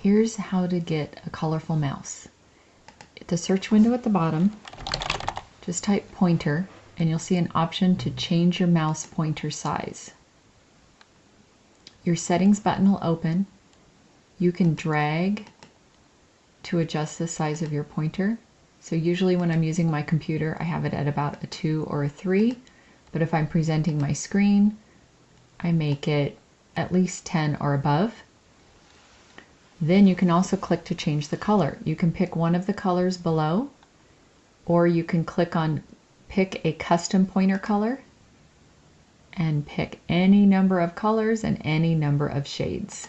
Here's how to get a colorful mouse. At The search window at the bottom, just type pointer and you'll see an option to change your mouse pointer size. Your settings button will open. You can drag to adjust the size of your pointer. So usually when I'm using my computer, I have it at about a 2 or a 3. But if I'm presenting my screen, I make it at least 10 or above. Then you can also click to change the color. You can pick one of the colors below, or you can click on pick a custom pointer color and pick any number of colors and any number of shades.